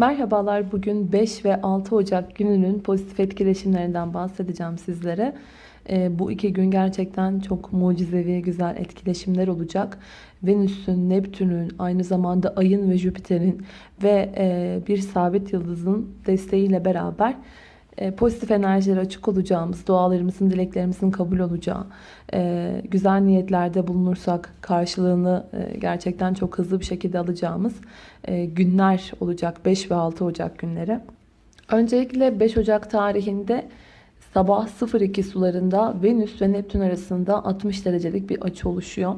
Merhabalar. Bugün 5 ve 6 Ocak gününün pozitif etkileşimlerinden bahsedeceğim sizlere. Ee, bu iki gün gerçekten çok mucizevi, güzel etkileşimler olacak. Venüs'ün, Neptün'ün, aynı zamanda Ay'ın ve Jüpiter'in ve e, bir sabit yıldızın desteğiyle beraber pozitif enerjileri açık olacağımız, dualarımızın, dileklerimizin kabul olacağı, e, güzel niyetlerde bulunursak karşılığını e, gerçekten çok hızlı bir şekilde alacağımız günler olacak 5 ve 6 Ocak günleri. Öncelikle 5 Ocak tarihinde sabah 02 sularında Venüs ve Neptün arasında 60 derecelik bir açı oluşuyor.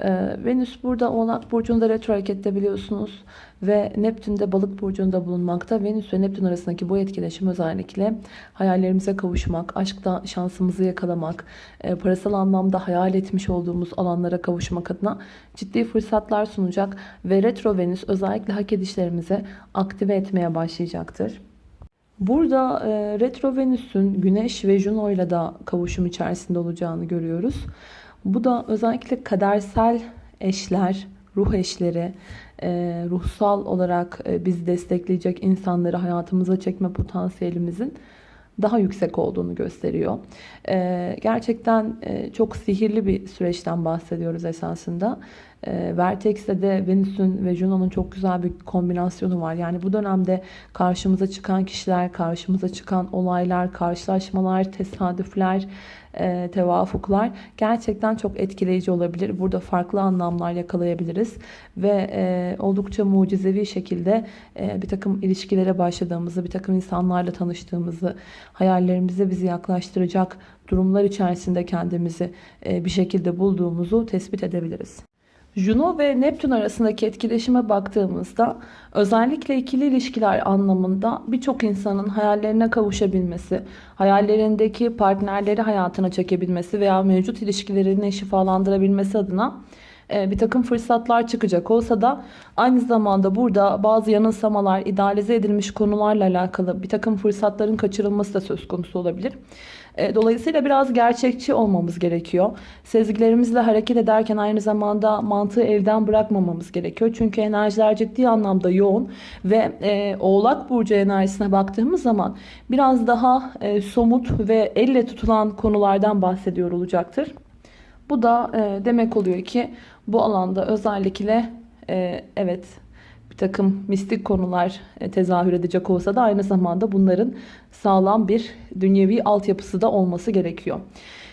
Ee, Venüs burada Oğlak Burcu'nda retro harekette biliyorsunuz. Ve Neptün de Balık Burcu'nda bulunmakta. Venüs ve Neptün arasındaki bu etkileşim özellikle hayallerimize kavuşmak, aşkta şansımızı yakalamak, e, parasal anlamda hayal etmiş olduğumuz alanlara kavuşmak adına ciddi fırsatlar sunacak. Ve retro Venüs özellikle hak edişlerimizi aktive etmeye başlayacaktır. Burada e, retro Venüs'ün Güneş ve Juno ile de kavuşum içerisinde olacağını görüyoruz. Bu da özellikle kadersel eşler, ruh eşleri, e, ruhsal olarak e, bizi destekleyecek insanları hayatımıza çekme potansiyelimizin daha yüksek olduğunu gösteriyor. E, gerçekten çok sihirli bir süreçten bahsediyoruz esasında. Vertex'te de Venüs'ün ve Juno'nun çok güzel bir kombinasyonu var. Yani bu dönemde karşımıza çıkan kişiler, karşımıza çıkan olaylar, karşılaşmalar, tesadüfler, e, tevafuklar gerçekten çok etkileyici olabilir. Burada farklı anlamlar yakalayabiliriz ve e, oldukça mucizevi şekilde e, bir takım ilişkilere başladığımızı, bir takım insanlarla tanıştığımızı, hayallerimize bizi yaklaştıracak durumlar içerisinde kendimizi bir şekilde bulduğumuzu tespit edebiliriz. Juno ve Neptün arasındaki etkileşime baktığımızda özellikle ikili ilişkiler anlamında birçok insanın hayallerine kavuşabilmesi, hayallerindeki partnerleri hayatına çekebilmesi veya mevcut ilişkilerini şifalandırabilmesi adına e, bir takım fırsatlar çıkacak olsa da aynı zamanda burada bazı yanılsamalar, idealize edilmiş konularla alakalı bir takım fırsatların kaçırılması da söz konusu olabilir. E, dolayısıyla biraz gerçekçi olmamız gerekiyor. Sezgilerimizle hareket ederken aynı zamanda mantığı evden bırakmamamız gerekiyor. Çünkü enerjiler ciddi anlamda yoğun ve e, Oğlak Burcu enerjisine baktığımız zaman biraz daha e, somut ve elle tutulan konulardan bahsediyor olacaktır. Bu da e, demek oluyor ki bu alanda özellikle e, evet bir takım mistik konular e, tezahür edecek olsa da aynı zamanda bunların sağlam bir dünyevi altyapısı da olması gerekiyor.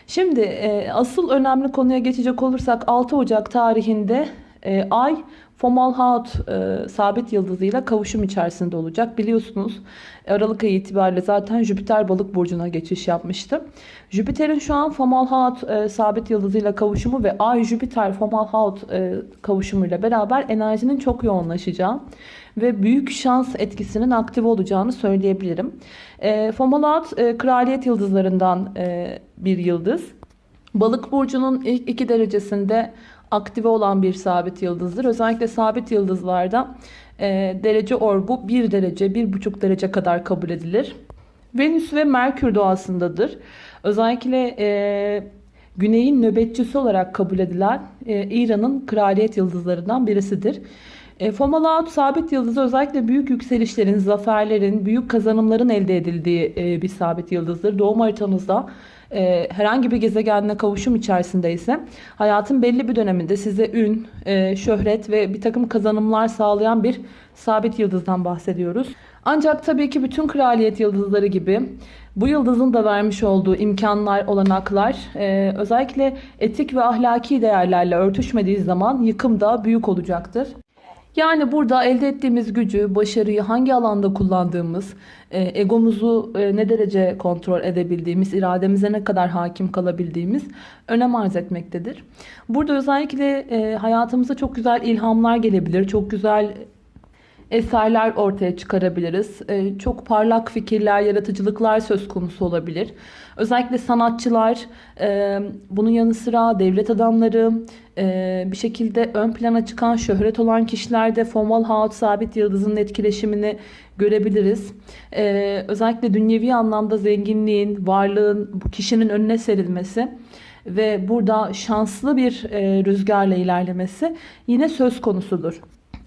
Şimdi e, asıl önemli konuya geçecek olursak 6 Ocak tarihinde e, Ay Fomalhaut e, sabit yıldızıyla kavuşum içerisinde olacak. Biliyorsunuz Aralık ayı itibariyle zaten Jüpiter balık burcuna geçiş yapmıştı. Jüpiter'in şu an Fomalhaut e, sabit yıldızıyla kavuşumu ve Ay Jüpiter Fomalhaut e, kavuşumuyla beraber enerjinin çok yoğunlaşacağı ve büyük şans etkisinin aktif olacağını söyleyebilirim. E, Fomalhaut e, kraliyet yıldızlarından e, bir yıldız. Balık burcunun ilk iki derecesinde aktive olan bir sabit yıldızdır. Özellikle sabit yıldızlarda e, derece orbu 1 derece, 1,5 derece kadar kabul edilir. Venüs ve Merkür doğasındadır. Özellikle e, Güney'in nöbetçisi olarak kabul edilen e, İran'ın kraliyet yıldızlarından birisidir. E, Fomalhaut sabit yıldızı özellikle büyük yükselişlerin, zaferlerin, büyük kazanımların elde edildiği e, bir sabit yıldızdır. Doğum haritanızda e, herhangi bir gezegenle kavuşum içerisindeyse hayatın belli bir döneminde size ün, e, şöhret ve bir takım kazanımlar sağlayan bir sabit yıldızdan bahsediyoruz. Ancak tabii ki bütün kraliyet yıldızları gibi bu yıldızın da vermiş olduğu imkanlar, olanaklar e, özellikle etik ve ahlaki değerlerle örtüşmediği zaman yıkım da büyük olacaktır. Yani burada elde ettiğimiz gücü, başarıyı hangi alanda kullandığımız, e, egomuzu e, ne derece kontrol edebildiğimiz, irademize ne kadar hakim kalabildiğimiz önem arz etmektedir. Burada özellikle e, hayatımıza çok güzel ilhamlar gelebilir, çok güzel eserler ortaya çıkarabiliriz. Ee, çok parlak fikirler, yaratıcılıklar söz konusu olabilir. Özellikle sanatçılar, e, bunun yanı sıra devlet adamları, e, bir şekilde ön plana çıkan şöhret olan kişilerde formal haut sabit yıldızın etkileşimini görebiliriz. E, özellikle dünyevi anlamda zenginliğin, varlığın bu kişinin önüne serilmesi ve burada şanslı bir rüzgarla ilerlemesi yine söz konusudur.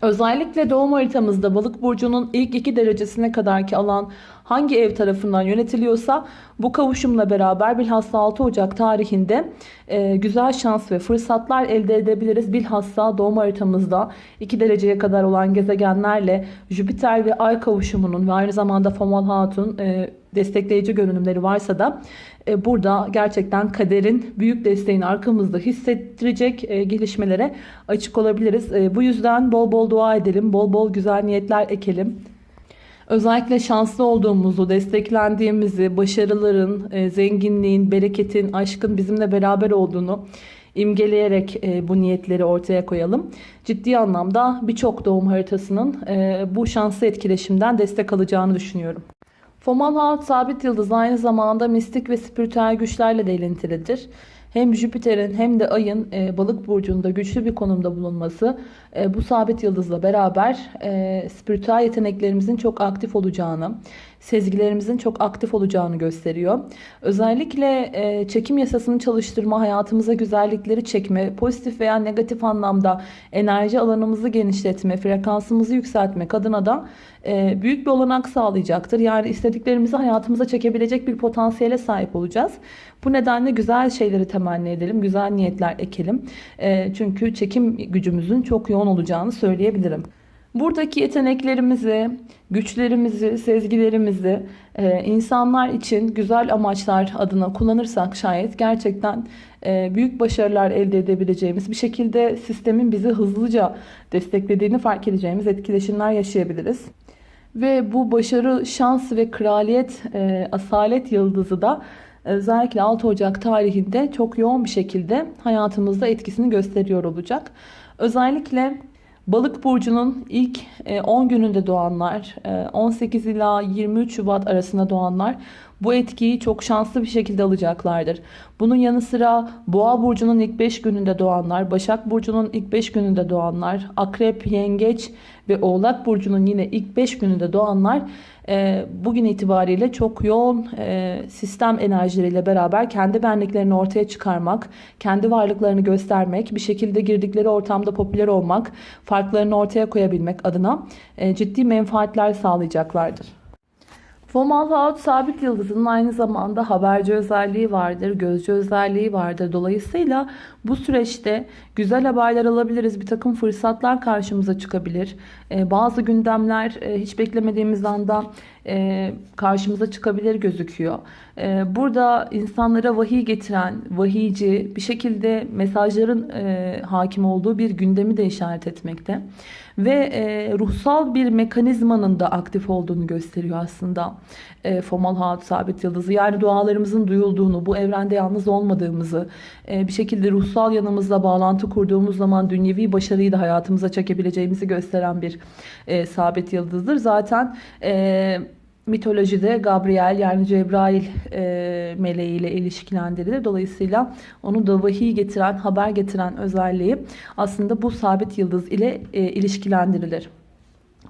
Özellikle doğum haritamızda balık burcunun ilk iki derecesine kadarki alan hangi ev tarafından yönetiliyorsa bu kavuşumla beraber bilhassa 6 Ocak tarihinde e, güzel şans ve fırsatlar elde edebiliriz. Bilhassa doğum haritamızda 2 dereceye kadar olan gezegenlerle Jüpiter ve Ay kavuşumunun ve aynı zamanda Fomal Hatun e, destekleyici görünümleri varsa da e, burada gerçekten kaderin büyük desteğini arkamızda hissettirecek e, gelişmelere açık olabiliriz. E, bu yüzden bol bol dua edelim, bol bol güzel niyetler ekelim. Özellikle şanslı olduğumuzu, desteklendiğimizi, başarıların, zenginliğin, bereketin, aşkın bizimle beraber olduğunu imgeleyerek bu niyetleri ortaya koyalım. Ciddi anlamda birçok doğum haritasının bu şanslı etkileşimden destek alacağını düşünüyorum. Fomalhaut sabit yıldız aynı zamanda mistik ve spiritüel güçlerle de ilintilidir. Hem Jüpiter'in hem de Ay'ın e, balık burcunda güçlü bir konumda bulunması e, bu sabit yıldızla beraber e, spiritüel yeteneklerimizin çok aktif olacağını, sezgilerimizin çok aktif olacağını gösteriyor. Özellikle e, çekim yasasını çalıştırma, hayatımıza güzellikleri çekme, pozitif veya negatif anlamda enerji alanımızı genişletme, frekansımızı yükseltmek adına da e, büyük bir olanak sağlayacaktır. Yani istediklerimizi hayatımıza çekebilecek bir potansiyele sahip olacağız. Bu nedenle güzel şeyleri temenni edelim, güzel niyetler ekelim. E, çünkü çekim gücümüzün çok yoğun olacağını söyleyebilirim. Buradaki yeteneklerimizi, güçlerimizi, sezgilerimizi e, insanlar için güzel amaçlar adına kullanırsak şayet gerçekten e, büyük başarılar elde edebileceğimiz bir şekilde sistemin bizi hızlıca desteklediğini fark edeceğimiz etkileşimler yaşayabiliriz. Ve bu başarı, şans ve kraliyet, e, asalet yıldızı da özellikle 6 Ocak tarihinde çok yoğun bir şekilde hayatımızda etkisini gösteriyor olacak. Özellikle Balık burcunun ilk 10 e, gününde doğanlar, 18 e, ila 23 Şubat arasında doğanlar bu etkiyi çok şanslı bir şekilde alacaklardır. Bunun yanı sıra Boğa burcunun ilk 5 gününde doğanlar, Başak burcunun ilk 5 gününde doğanlar, Akrep, Yengeç ve Oğlak burcunun yine ilk 5 gününde doğanlar e, bugün itibariyle çok yoğun e, sistem enerjileriyle beraber kendi benliklerini ortaya çıkarmak, kendi varlıklarını göstermek, bir şekilde girdikleri ortamda popüler olmak, farklarını ortaya koyabilmek adına e, ciddi menfaatler sağlayacaklardır. Fomalhaut sabit yıldızının aynı zamanda haberci özelliği vardır, gözcü özelliği vardır. Dolayısıyla bu süreçte güzel haberler alabiliriz. Bir takım fırsatlar karşımıza çıkabilir. Ee, bazı gündemler e, hiç beklemediğimiz anda e, karşımıza çıkabilir gözüküyor. E, burada insanlara vahiy getiren, vahiyci bir şekilde mesajların hakim olduğu bir gündemi de işaret etmekte ve e, ruhsal bir mekanizmanın da aktif olduğunu gösteriyor aslında e, Fomalhaut sabit yıldızı. Yani dualarımızın duyulduğunu, bu evrende yalnız olmadığımızı, e, bir şekilde ruhsal yanımızla bağlantı kurduğumuz zaman dünyevi başarıyı da hayatımıza çekebileceğimizi gösteren bir e, sabit yıldızdır. Zaten e, mitolojide Gabriel yani Cebrail e, meleğiyle ilişkilendirilir. Dolayısıyla onu da vahiy getiren, haber getiren özelliği aslında bu sabit yıldız ile e, ilişkilendirilir.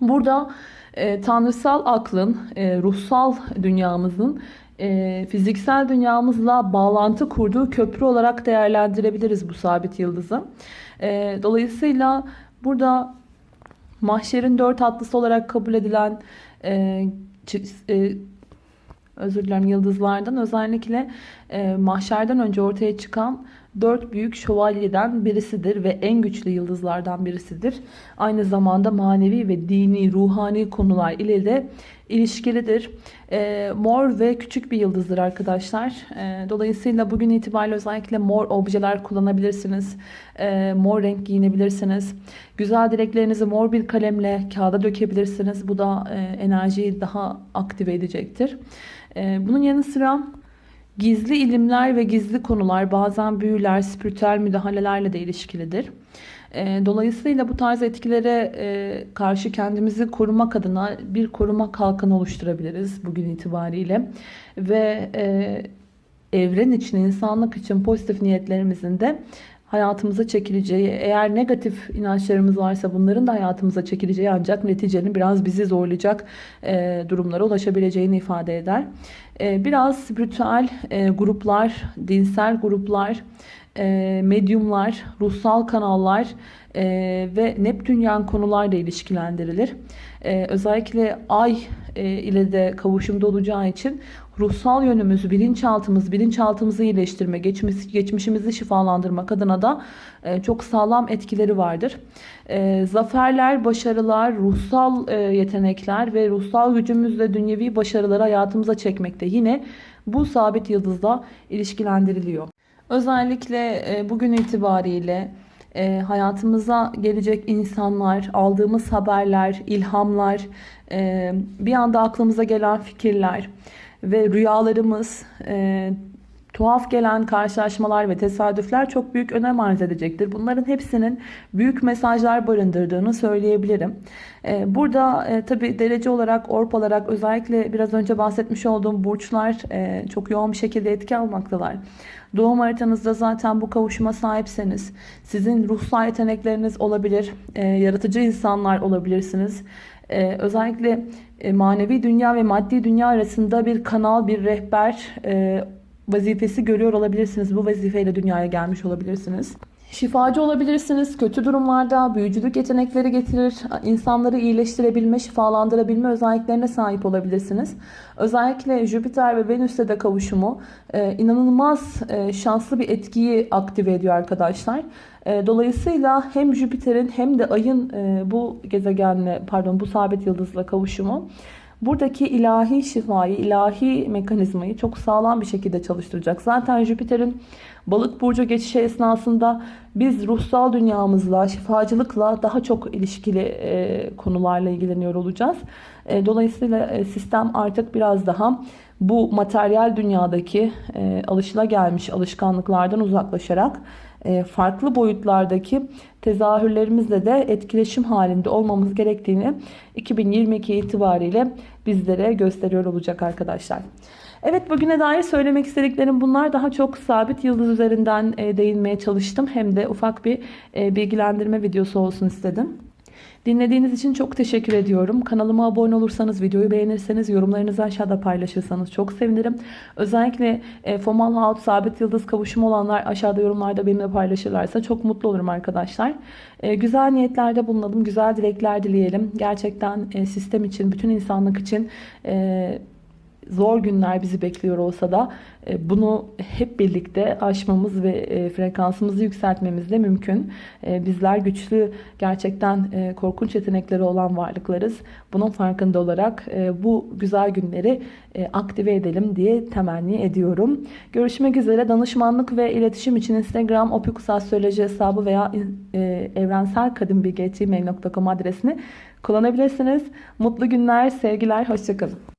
Burada e, tanrısal aklın, e, ruhsal dünyamızın e, fiziksel dünyamızla bağlantı kurduğu köprü olarak değerlendirebiliriz bu sabit yıldızı. E, dolayısıyla burada mahşerin dört atlısı olarak kabul edilen e, e, özür dilerim yıldızlardan özellikle e, mahşerden önce ortaya çıkan dört büyük şövalyeden birisidir ve en güçlü yıldızlardan birisidir. Aynı zamanda manevi ve dini, ruhani konular ile de ilişkilidir. E, mor ve küçük bir yıldızdır arkadaşlar. E, dolayısıyla bugün itibariyle özellikle mor objeler kullanabilirsiniz. E, mor renk giyinebilirsiniz. Güzel dileklerinizi mor bir kalemle kağıda dökebilirsiniz. Bu da e, enerjiyi daha aktive edecektir. E, bunun yanı sıra Gizli ilimler ve gizli konular bazen büyüler, spiritüel müdahalelerle de ilişkilidir. Ee, dolayısıyla bu tarz etkilere e, karşı kendimizi korumak adına bir koruma kalkanı oluşturabiliriz bugün itibariyle. Ve e, evren için, insanlık için pozitif niyetlerimizin de hayatımıza çekileceği, eğer negatif inançlarımız varsa bunların da hayatımıza çekileceği ancak neticenin biraz bizi zorlayacak e, durumlara ulaşabileceğini ifade eder. E, biraz spiritüel e, gruplar, dinsel gruplar, e, medyumlar, ruhsal kanallar e, ve Neptünyen konularla ilişkilendirilir. E, özellikle ay ile de kavuşumda olacağı için ruhsal yönümüz, bilinçaltımız, bilinçaltımızı iyileştirme, geçmiş, geçmişimizi şifalandırmak adına da çok sağlam etkileri vardır. Zaferler, başarılar, ruhsal yetenekler ve ruhsal gücümüzle dünyevi başarıları hayatımıza çekmekte yine bu sabit yıldızla ilişkilendiriliyor. Özellikle e, bugün itibariyle e, hayatımıza gelecek insanlar, aldığımız haberler, ilhamlar, e, bir anda aklımıza gelen fikirler ve rüyalarımız, tuhaf gelen karşılaşmalar ve tesadüfler çok büyük önem arz edecektir. Bunların hepsinin büyük mesajlar barındırdığını söyleyebilirim. Ee, burada e, tabi derece olarak, orp olarak özellikle biraz önce bahsetmiş olduğum burçlar e, çok yoğun bir şekilde etki almaktalar. Doğum haritanızda zaten bu kavuşuma sahipseniz sizin ruhsal yetenekleriniz olabilir, e, yaratıcı insanlar olabilirsiniz. Ee, özellikle e, manevi dünya ve maddi dünya arasında bir kanal, bir rehber e, vazifesi görüyor olabilirsiniz. Bu vazifeyle dünyaya gelmiş olabilirsiniz. Şifacı olabilirsiniz. Kötü durumlarda büyücülük yetenekleri getirir. insanları iyileştirebilme, şifalandırabilme özelliklerine sahip olabilirsiniz. Özellikle Jüpiter ve Venüs'te de kavuşumu e, inanılmaz e, şanslı bir etkiyi aktive ediyor arkadaşlar. E, dolayısıyla hem Jüpiter'in hem de Ay'ın bu gezegenle, pardon bu sabit yıldızla kavuşumu buradaki ilahi şifayı, ilahi mekanizmayı çok sağlam bir şekilde çalıştıracak. Zaten Jüpiter'in balık burcu geçişi esnasında biz ruhsal dünyamızla, şifacılıkla daha çok ilişkili e, konularla ilgileniyor olacağız. E, dolayısıyla e, sistem artık biraz daha bu materyal dünyadaki e, alışılagelmiş alışkanlıklardan uzaklaşarak e, farklı boyutlardaki tezahürlerimizle de etkileşim halinde olmamız gerektiğini 2022 itibariyle bizlere gösteriyor olacak arkadaşlar. Evet bugüne dair söylemek istediklerim bunlar. Daha çok sabit yıldız üzerinden e, değinmeye çalıştım. Hem de ufak bir e, bilgilendirme videosu olsun istedim. Dinlediğiniz için çok teşekkür ediyorum. Kanalıma abone olursanız, videoyu beğenirseniz, yorumlarınızı aşağıda paylaşırsanız çok sevinirim. Özellikle e, Fomal Haut Sabit Yıldız kavuşumu olanlar aşağıda yorumlarda benimle paylaşırlarsa çok mutlu olurum arkadaşlar. E, güzel niyetlerde bulunalım, güzel dilekler dileyelim. Gerçekten e, sistem için, bütün insanlık için... E, zor günler bizi bekliyor olsa da e, bunu hep birlikte aşmamız ve e, frekansımızı yükseltmemiz de mümkün. E, bizler güçlü, gerçekten korkunç yetenekleri olan varlıklarız. Bunun farkında olarak bu güzel günleri aktive edelim diye temenni ediyorum. Görüşmek üzere. Danışmanlık ve iletişim için Instagram opikusastroloji hesabı veya evrenselkadınbilgi.gmail.com adresini kullanabilirsiniz. Mutlu günler, sevgiler, hoşçakalın.